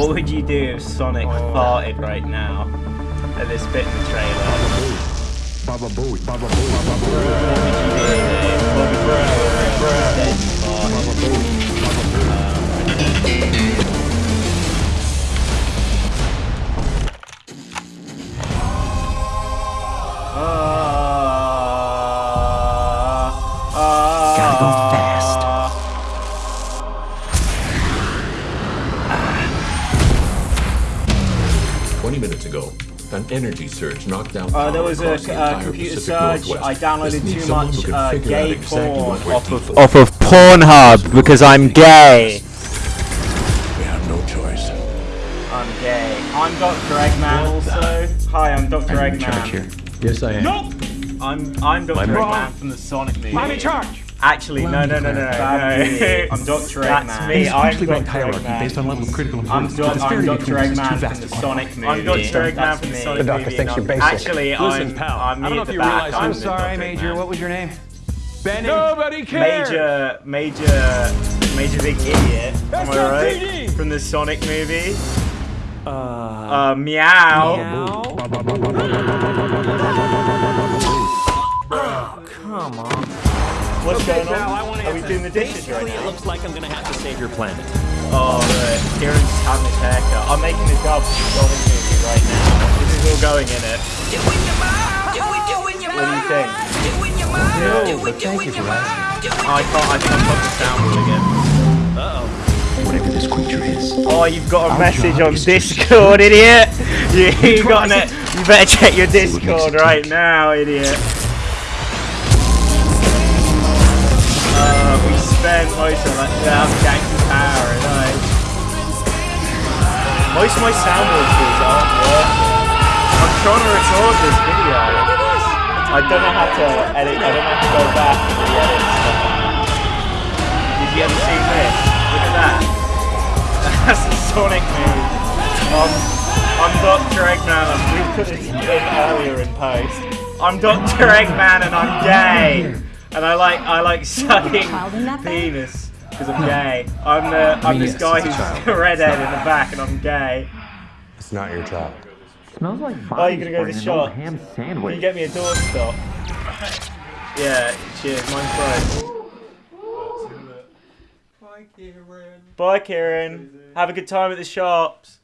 What would you do if Sonic oh. farted right now? At this bit in the trailer. Baba Baba Baba What would you do, Dave? What would you do if Dead farted? Baba Booey, 20 minutes ago, an energy surge knocked down power. uh, there was a uh, computer Pacific surge. I downloaded too much uh, gay exactly porn off of, off of Pornhub because I'm gay. We have no choice. I'm gay. I'm Dr. Eggman also. Hi, I'm Dr. I'm Eggman. Here. Yes, I am. Nope. I'm I'm Dr. Eggman from the Sonic movie. I'm in charge. Actually, no, no, no, no, no. no. I'm Dr. Eggman. That's me. I'm usually Dr. ranked Eggman. based on level of critical I'm, importance. Do- I'm Dr. between us is too Eggman from the Sonic movie. I'm Dr. Eggman from the me. Sonic The doctor thinks you're basic. Actually, I'm, I'm I don't know if the you back. realize I'm I'm sorry, Major. What was your name? Benny. Nobody cares. Major, major, major big idiot. Am I right? From the Sonic movie. Uh, Uh, meow. Meow. What's Okay, going I on? wanna Are we doing the dishes right basically, it looks like I'm gonna have to save your planet. Oh, right. Kieran's just having his uh, haircut. I'm making the dub for the Sonic movie right now. This is all going in it. What do you think? No, but thank you for asking. I can't. I think I've got the soundboard again. Whatever this creature is, Oh, you've got a Our message on Discord, idiot. You, you got it. You better check your See what makes Discord right now, idiot. Spent most of that without janky power, and I. Most of my soundboard tools aren't working. I'm trying to record this video. I don't know how to edit. I don't know how to go back and re-edit stuff. Did you ever see this? Look at that. That's a Sonic move. Um, I'm Dr. Eggman. We put this in earlier in post. I'm Dr. Eggman and I'm gay. And I like I like sucking child in that bed? penis because I'm gay. I'm the ah. I'm mean, this yes, guy it's a who's child. redhead in the back and I'm gay. It's not your child. Smells like Oh, you're gonna go to the shop. ham sandwich. Can you get me a doorstop? Yeah, cheers. Mine's fine. Bye, Kieran. Bye, Kieran. Have a good time at the shops.